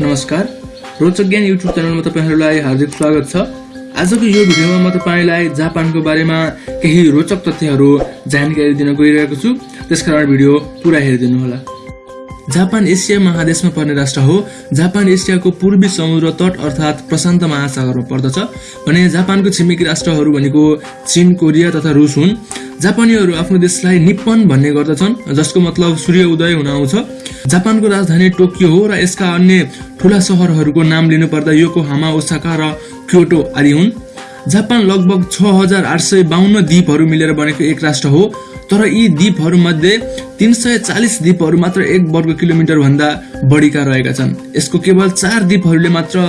नमस्कार। रोचक ज्ञान युट्युब च्यानलमा तपाईँहरूलाई हार्दिक स्वागत छ। आजको यो भिडियोमा म तपाईँलाई जापानको बारेमा केही रोचक तथ्यहरू जानकारी दिन गइरहेको छु। त्यसकारण भिडियो पुरा हेरिदिनु होला जापान एसिया महादेशमा पर्ने राष्ट्र हो। जापान एसियाको पूर्वी समुद्र तट अर्थात् प्रशान्त महासागरमा पर्दछ। भने जापानको छिमेकी राष्ट्रहरू भनेको चीन कोरिया तथा रुस हुन्। जापानीहरू आफ्नो देशलाई निप्पन भन्ने गर्दछन् जसको मतलब सूर्य उदय हुन आउँछ। जापानको राजधानी टोकियो हो र यसका अन्य ठुला सहरहरूको नाम लिनुपर्दा योकोहामा ओसाका र क्योटो आदि हुन्। जापान लगभग छ हजार आठ सय बाहन्न द्वीपहरू मिलेर बनेको एक राष्ट्र हो तर यी द्वीपहरूमध्ये तिन सय चालिस द्वीपहरू मात्र एक वर्ग किलोमिटर भन्दा बढीका रहेका छन्। यसको केवल चार द्वीपहरूले मात्र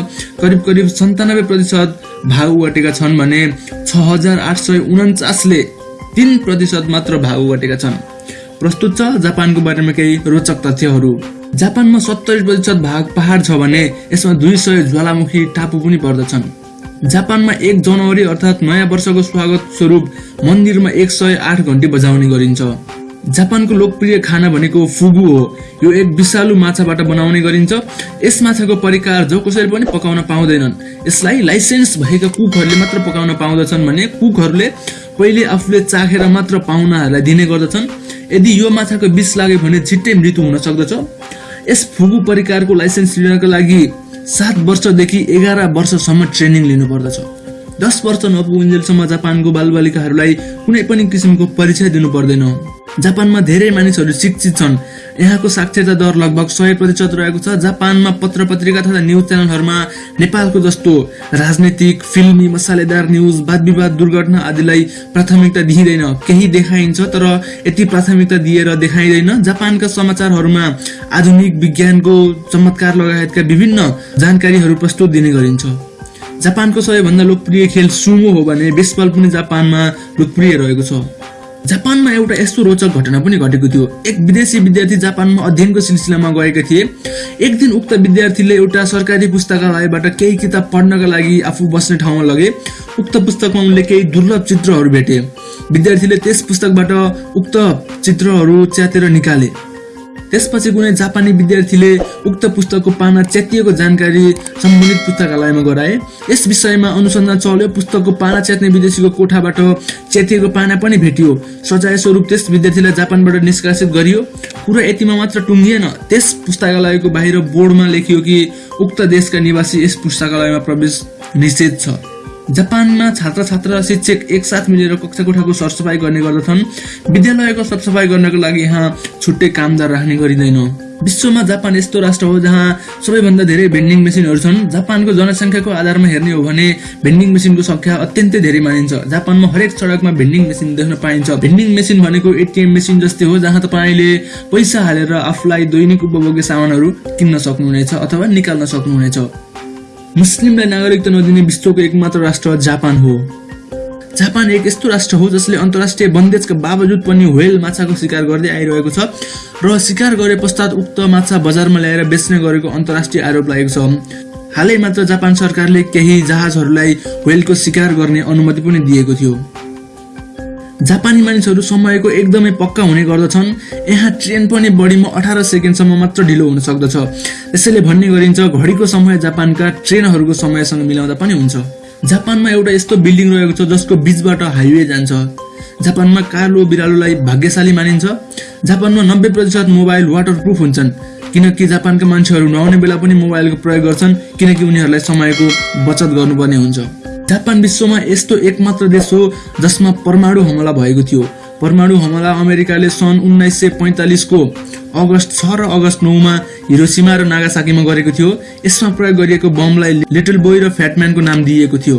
करिब करिब सन्तानब्बे प्रतिशत भाग ओगटेका छन् भने छ हजार आठ सय उन्चासले तिन प्रतिशत मात्र भाग ओगटेका छन्। प्रस्तुत छ जापानको बारेमा केही रोचक तथ्यहरू। जापानमा सत्तरी प्रतिशत भाग पहाड छ भने यसमा दुई सय ज्वालामुखी टापु पनि पर्दछन्। जापानमा एक जनवरी अर्थात् नयाँ वर्षको स्वागत स्वरूप मन्दिरमा एक सय आठ घन्टी बजाउने गरिन्छ। जापानको लोकप्रिय खाना भनेको फुगु हो। यो एक विषालु माछाबाट बनाउने गरिन्छ। यस माछाको परिकार जो कसैले पनि पकाउन पाउँदैनन्। यसलाई लाइसेन्स भएका कुकहरूले मात्र पकाउन पाउँदछन् भने कुकहरूले पहिले आफूले चाखेर मात्र पाहुनाहरूलाई दिने गर्दछन्। यदि यो माछाको विष लाग्यो भने छिट्टै मृत्यु हुन सक्दछ। यस फुगु परिकारको लाइसेन्स लिनका लागि सात वर्षदेखि एघार वर्षसम्म ट्रेनिङ लिनु पर्दछ दस वर्ष नपुगुन्जेलसम्म जापानको बालबालिकाहरूलाई कुनै पनि किसिमको परीक्षा दिनु पर्दैन जापानमा धेरै मानिसहरू शिक्षित छन्। यहाँको साक्षरता दर लगभग सय प्रतिशत रहेको छ। जापानमा पत्र पत्रिका तथा न्युज च्यानलहरूमा नेपालको जस्तो राजनैतिक फिल्मी मसालेदार न्युज वाद विवाद दुर्घटना आदिलाई प्राथमिकता दिइँदैन। केही देखाइन्छ तर यति प्राथमिकता दिएर देखाइँदैन। जापानका समाचारहरूमा आधुनिक विज्ञानको चमत्कार लगायतका विभिन्न जानकारीहरू प्रस्तुत दिने गरिन्छ। जापानको सबैभन्दा लोकप्रिय खेल सुमो हो भने बेसबल पनि जापानमा लोकप्रिय रहेको छ। जापानमा एउटा यस्तो रोचक घटना पनि घटेको थियो। एक विदेशी विद्यार्थी जापानमा अध्ययनको सिलसिलामा गएका थिए। एक दिन उक्त विद्यार्थीले एउटा सरकारी पुस्तकालयबाट केही किताब पढ्नका लागि आफू बस्ने ठाउँमा लगे। उक्त पुस्तकमा उनले केही दुर्लभ चित्रहरू भेटे। विद्यार्थीले त्यस पुस्तकबाट उक्त चित्रहरू च्यातेर निकाले। त्यसपछि कुनै जापानी विद्यार्थीले उक्त पुस्तकको पाना च्यातिएको जानकारी सम्बन्धित पुस्तकालयमा गराए। यस विषयमा अनुसन्धान चल्यो। पुस्तकको पाना च्यात्ने विदेशीको कोठाबाट च्यातिएको पाना पनि भेटियो। सजाय स्वरूप त्यस विद्यार्थीलाई जापानबाट निष्कासित गरियो। कुरा यतिमा मात्र टुङ्गिएन। त्यस पुस्तकालयको बाहिर बोर्डमा लेखियो कि उक्त देशका निवासी यस पुस्तकालयमा प्रवेश निषेध छ। जापानमा छात्र छात्र र शिक्षक एकसाथ मिलेर कक्षा कोठाको सरसफाइ गर्ने गर्दछन्। विद्यालयको सरसफाइ गर्नको लागि यहाँ छुट्टै कामदार राख्ने गरिँदैन। विश्वमा जापान यस्तो राष्ट्र हो जहाँ सबैभन्दा धेरै भेन्डिङ मेसिनहरू छन्। जापानको जनसङ्ख्याको आधारमा हेर्ने हो भने भेन्डिङ मेसिनको संख्या अत्यन्तै धेरै मानिन्छ। जापानमा हरेक सडकमा भेन्डिङ मेसिन देख्न पाइन्छ। भेन्डिङ मेसिन भनेको एटिएम मेसिन जस्तै हो जहाँ तपाईँले पैसा हालेर आफूलाई दैनिक उपभोग्य सामानहरू किन्न सक्नुहुनेछ अथवा निकाल्न सक्नुहुनेछ। मुस्लिमलाई नागरिकता नदिने विश्वको एकमात्र राष्ट्र जापान हो। जापान एक यस्तो राष्ट्र हो जसले अन्तर्राष्ट्रिय बन्देजका बावजुद पनि व्हेल माछाको शिकार गर्दै आइरहेको छ र शिकार गरे पश्चात उक्त माछा बजारमा ल्याएर बेच्ने गरेको अन्तर्राष्ट्रिय आरोप लागेको छ। हालै मात्र जापान सरकारले केही जहाजहरूलाई व्हेलको शिकार गर्ने अनुमति पनि दिएको थियो। जापानी मानिसहरू समयको एकदमै पक्का हुने गर्दछन्। यहाँ ट्रेन पनि बढीमा अठार सेकेन्डसम्म मात्र ढिलो हुन सक्दछ। त्यसैले भन्ने गरिन्छ घडीको समय जापानका ट्रेनहरूको समयसँग मिलाउँदा पनि हुन्छ। जापानमा एउटा यस्तो बिल्डिङ रहेको छ जसको बिचबाट हाइवे जान्छ। जापानमा कालो बिरालोलाई भाग्यशाली मानिन्छ। जापानमा नब्बे प्रतिशत मोबाइल वाटर प्रुफ हुन्छन्। किनकि जापानका मान्छेहरू नुहाउने बेला पनि मोबाइलको प्रयोग गर्छन् किनकि उनीहरूलाई समयको बचत गर्नुपर्ने हुन्छ। जापान विश्वमा यस्तो एकमात्र देश हो जसमा परमाणु हमला भएको थियो। परमाणु हमला अमेरिकाले सन् उन्नाइस सय पैँतालिसको अगस्त छ र अगस्त नौमा हिरोसीमा र नागासाकीमा गरेको थियो। यसमा प्रयोग गरिएको बमलाई लिटल बोय र फ्याटम्यानको नाम दिइएको थियो।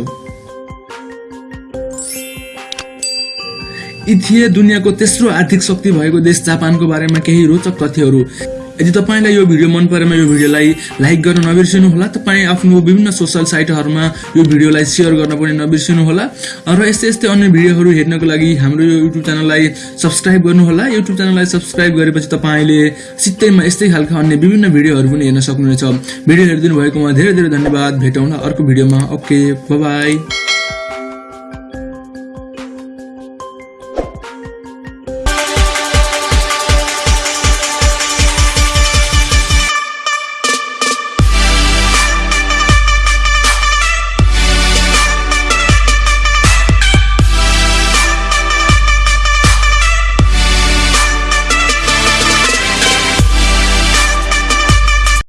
यी थिए दुनियाँको तेस्रो आर्थिक शक्ति भएको देश जापानको बारेमा केही रोचक तथ्यहरू। यदि तपाईँलाई यो भिडियो मन परेमा यो भिडियोलाई लाइक गर्न नबिर्सिनु होला तपाईँ आफ्नो विभिन्न सोसल साइटहरूमा यो भिडियोलाई सेयर गर्न पनि नबिर्सिनु होला र यस्तै यस्तै अन्य भिडियोहरू हेर्नको लागि हाम्रो यो युट्युब च्यानललाई सब्सक्राइब गर्नुहोला। युट्युब च्यानललाई सब्सक्राइब गरेपछि तपाईँले सित्तैमा यस्तै खालका अन्य विभिन्न भिडियोहरू पनि हेर्न सक्नुहुनेछ। भिडियो हेरिदिनु भएकोमा धेरै धेरै धन्यवाद। भेटौँ अर्को भिडियोमा। Okay by